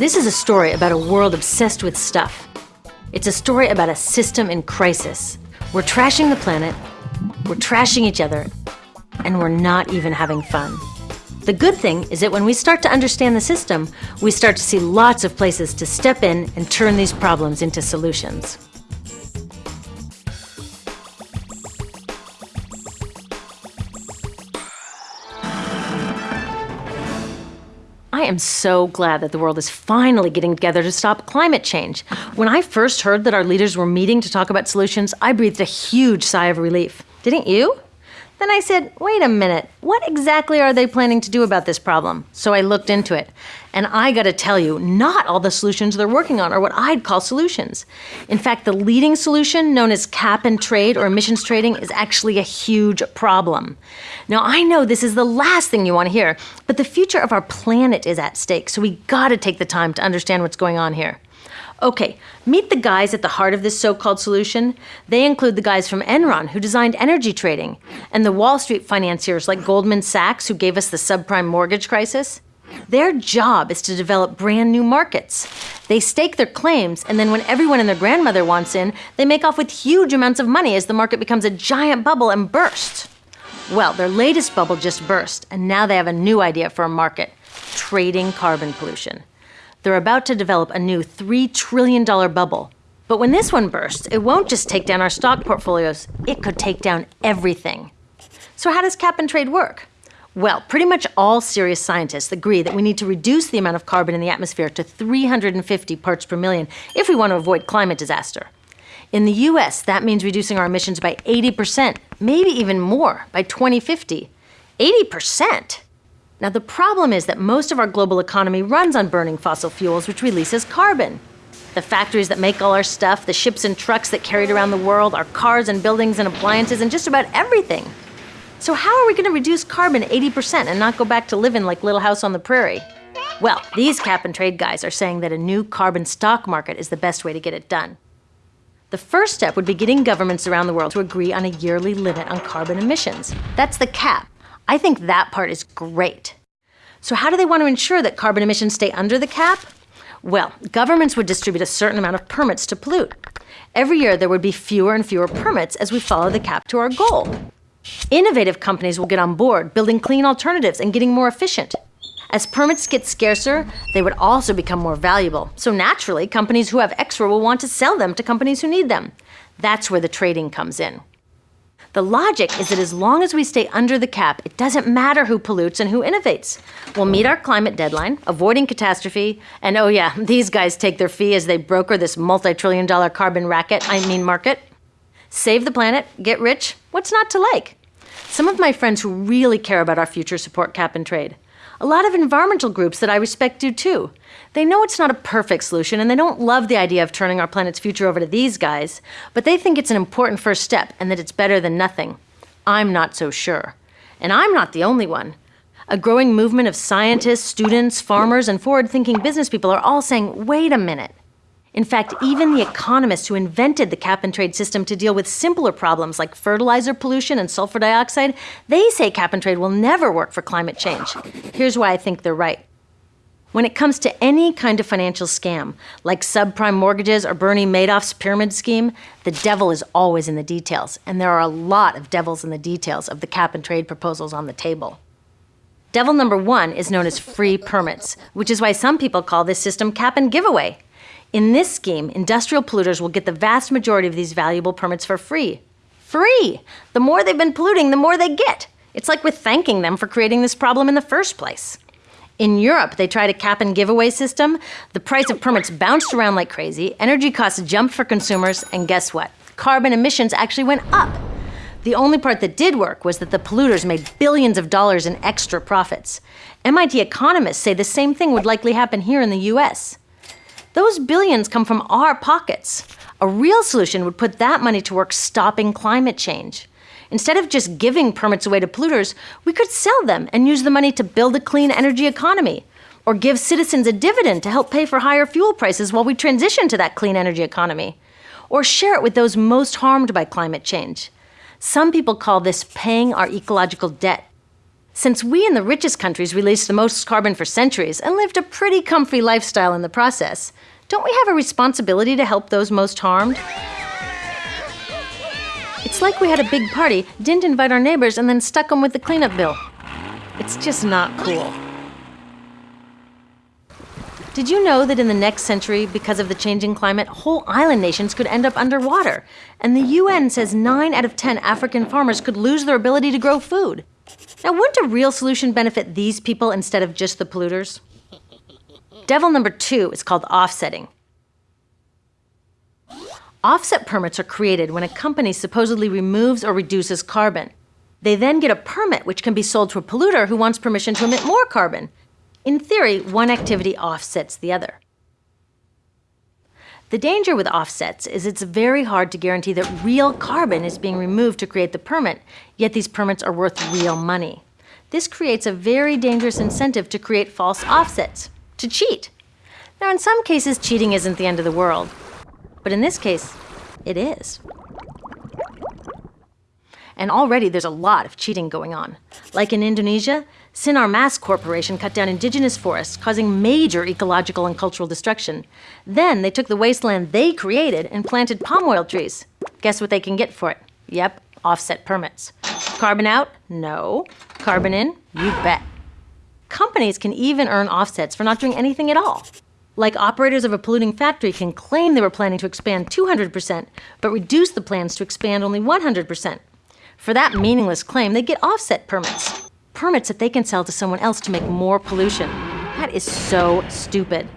This is a story about a world obsessed with stuff. It's a story about a system in crisis. We're trashing the planet, we're trashing each other, and we're not even having fun. The good thing is that when we start to understand the system, we start to see lots of places to step in and turn these problems into solutions. Am so glad that the world is finally getting together to stop climate change. When I first heard that our leaders were meeting to talk about solutions, I breathed a huge sigh of relief. Didn't you? Then I said, wait a minute, what exactly are they planning to do about this problem? So I looked into it. And I gotta tell you, not all the solutions they're working on are what I'd call solutions. In fact, the leading solution, known as cap and trade or emissions trading, is actually a huge problem. Now, I know this is the last thing you wanna hear, but the future of our planet is at stake, so we gotta take the time to understand what's going on here. Okay, meet the guys at the heart of this so-called solution. They include the guys from Enron who designed energy trading and the Wall Street financiers like Goldman Sachs who gave us the subprime mortgage crisis. Their job is to develop brand new markets. They stake their claims, and then when everyone and their grandmother wants in, they make off with huge amounts of money as the market becomes a giant bubble and bursts. Well, their latest bubble just burst, and now they have a new idea for a market trading carbon pollution. They're about to develop a new $3 trillion bubble. But when this one bursts, it won't just take down our stock portfolios, it could take down everything. So, how does cap and trade work? Well, pretty much all serious scientists agree that we need to reduce the amount of carbon in the atmosphere to 350 parts per million if we want to avoid climate disaster. In the US, that means reducing our emissions by 80%, maybe even more, by 2050. 80%! Now, the problem is that most of our global economy runs on burning fossil fuels, which releases carbon. The factories that make all our stuff, the ships and trucks that carry it around the world, our cars and buildings and appliances, and just about everything. So, how are we going to reduce carbon 80% and not go back to living like Little House on the Prairie? Well, these cap and trade guys are saying that a new carbon stock market is the best way to get it done. The first step would be getting governments around the world to agree on a yearly limit on carbon emissions. That's the cap. I think that part is great. So how do they want to ensure that carbon emissions stay under the cap? Well, governments would distribute a certain amount of permits to pollute. Every year there would be fewer and fewer permits as we follow the cap to our goal. Innovative companies will get on board, building clean alternatives and getting more efficient. As permits get scarcer, they would also become more valuable. So naturally, companies who have extra will want to sell them to companies who need them. That's where the trading comes in. The logic is that as long as we stay under the cap, it doesn't matter who pollutes and who innovates. We'll meet our climate deadline, avoiding catastrophe, and oh yeah, these guys take their fee as they broker this multi-trillion dollar carbon racket, I mean market. Save the planet, get rich, what's not to like? Some of my friends who really care about our future support cap and trade. A lot of environmental groups that I respect do too. They know it's not a perfect solution and they don't love the idea of turning our planet's future over to these guys, but they think it's an important first step and that it's better than nothing. I'm not so sure. And I'm not the only one. A growing movement of scientists, students, farmers, and forward thinking business people are all saying, wait a minute. In fact, even the economists who invented the cap and trade system to deal with simpler problems like fertilizer pollution and sulfur dioxide, they say cap and trade will never work for climate change. Here's why I think they're right. When it comes to any kind of financial scam, like subprime mortgages or Bernie Madoff's pyramid scheme, the devil is always in the details, and there are a lot of devils in the details of the cap and trade proposals on the table. Devil number one is known as free permits, which is why some people call this system cap and giveaway. In this scheme, industrial polluters will get the vast majority of these valuable permits for free. Free! The more they've been polluting, the more they get. It's like we're thanking them for creating this problem in the first place. In Europe, they tried a cap and giveaway system. The price of permits bounced around like crazy, energy costs jumped for consumers, and guess what? Carbon emissions actually went up. The only part that did work was that the polluters made billions of dollars in extra profits. MIT economists say the same thing would likely happen here in the US. Those billions come from our pockets. A real solution would put that money to work stopping climate change. Instead of just giving permits away to polluters, we could sell them and use the money to build a clean energy economy, or give citizens a dividend to help pay for higher fuel prices while we transition to that clean energy economy, or share it with those most harmed by climate change. Some people call this paying our ecological debt. Since we in the richest countries released the most carbon for centuries and lived a pretty comfy lifestyle in the process, don't we have a responsibility to help those most harmed? It's like we had a big party, didn't invite our neighbors, and then stuck them with the cleanup bill. It's just not cool. Did you know that in the next century, because of the changing climate, whole island nations could end up underwater? And the UN says 9 out of 10 African farmers could lose their ability to grow food. Now, wouldn't a real solution benefit these people instead of just the polluters? Devil number two is called offsetting. Offset permits are created when a company supposedly removes or reduces carbon. They then get a permit which can be sold to a polluter who wants permission to emit more carbon. In theory, one activity offsets the other. The danger with offsets is it's very hard to guarantee that real carbon is being removed to create the permit, yet these permits are worth real money. This creates a very dangerous incentive to create false offsets, to cheat. Now, in some cases, cheating isn't the end of the world, but in this case, it is. And already there's a lot of cheating going on. Like in Indonesia, Sinar Mas Corporation cut down indigenous forests, causing major ecological and cultural destruction. Then they took the wasteland they created and planted palm oil trees. Guess what they can get for it? Yep, offset permits. Carbon out? No. Carbon in? You bet. Companies can even earn offsets for not doing anything at all. Like operators of a polluting factory can claim they were planning to expand 200%, but reduce the plans to expand only 100%. For that meaningless claim, they get offset permits permits that they can sell to someone else to make more pollution. That is so stupid.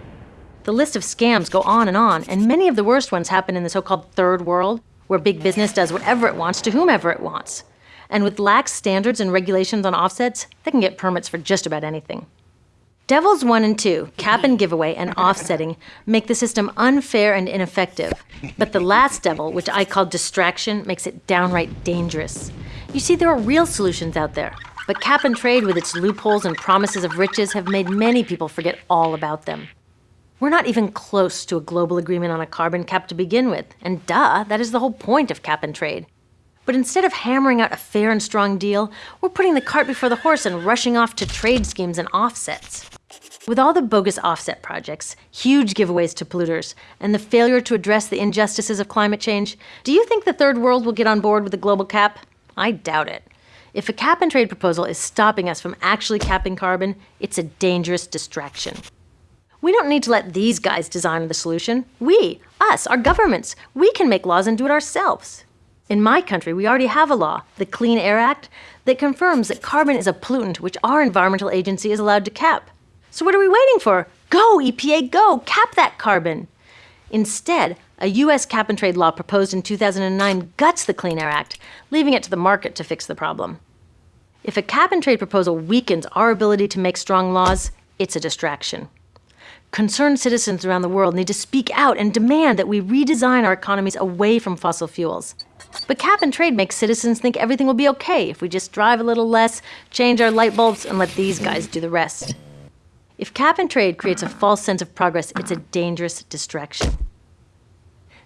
The list of scams go on and on, and many of the worst ones happen in the so called third world, where big business does whatever it wants to whomever it wants. And with lax standards and regulations on offsets, they can get permits for just about anything. Devils 1 and 2, cap and giveaway, and offsetting, make the system unfair and ineffective. But the last devil, which I call distraction, makes it downright dangerous. You see, there are real solutions out there. But cap and trade, with its loopholes and promises of riches, have made many people forget all about them. We're not even close to a global agreement on a carbon cap to begin with, and duh, that is the whole point of cap and trade. But instead of hammering out a fair and strong deal, we're putting the cart before the horse and rushing off to trade schemes and offsets. With all the bogus offset projects, huge giveaways to polluters, and the failure to address the injustices of climate change, do you think the third world will get on board with the global cap? I doubt it. If a cap and trade proposal is stopping us from actually capping carbon, it's a dangerous distraction. We don't need to let these guys design the solution. We, us, our governments, we can make laws and do it ourselves. In my country, we already have a law, the Clean Air Act, that confirms that carbon is a pollutant which our environmental agency is allowed to cap. So what are we waiting for? Go, EPA, go, cap that carbon. Instead, a U.S. cap and trade law proposed in 2009 guts the Clean Air Act, leaving it to the market to fix the problem. If a cap and trade proposal weakens our ability to make strong laws, it's a distraction. Concerned citizens around the world need to speak out and demand that we redesign our economies away from fossil fuels. But cap and trade makes citizens think everything will be okay if we just drive a little less, change our light bulbs, and let these guys do the rest. If cap and trade creates a false sense of progress, it's a dangerous distraction.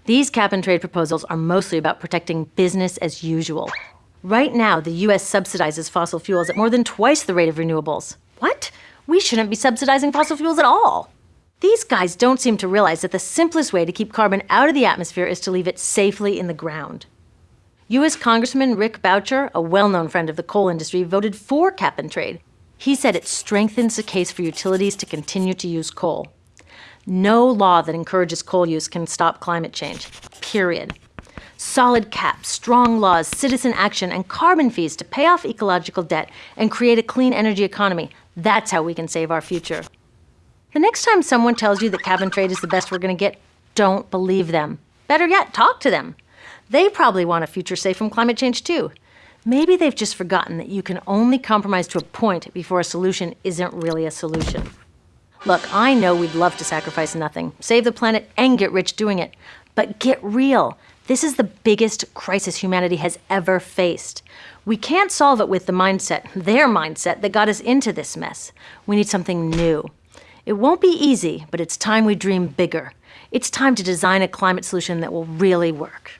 These cap and trade proposals are mostly about protecting business as usual. Right now, the US subsidizes fossil fuels at more than twice the rate of renewables. What? We shouldn't be subsidizing fossil fuels at all. These guys don't seem to realize that the simplest way to keep carbon out of the atmosphere is to leave it safely in the ground. U.S. Congressman Rick Boucher, a well known friend of the coal industry, voted for cap and trade. He said it strengthens the case for utilities to continue to use coal. No law that encourages coal use can stop climate change, period. Solid caps, strong laws, citizen action, and carbon fees to pay off ecological debt and create a clean energy economy. That's how we can save our future. The next time someone tells you that cap and trade is the best we're going to get, don't believe them. Better yet, talk to them. They probably want a future safe from climate change too. Maybe they've just forgotten that you can only compromise to a point before a solution isn't really a solution. Look, I know we'd love to sacrifice nothing, save the planet, and get rich doing it. But get real. This is the biggest crisis humanity has ever faced. We can't solve it with the mindset, their mindset, that got us into this mess. We need something new. It won't be easy, but it's time we dream bigger. It's time to design a climate solution that will really work.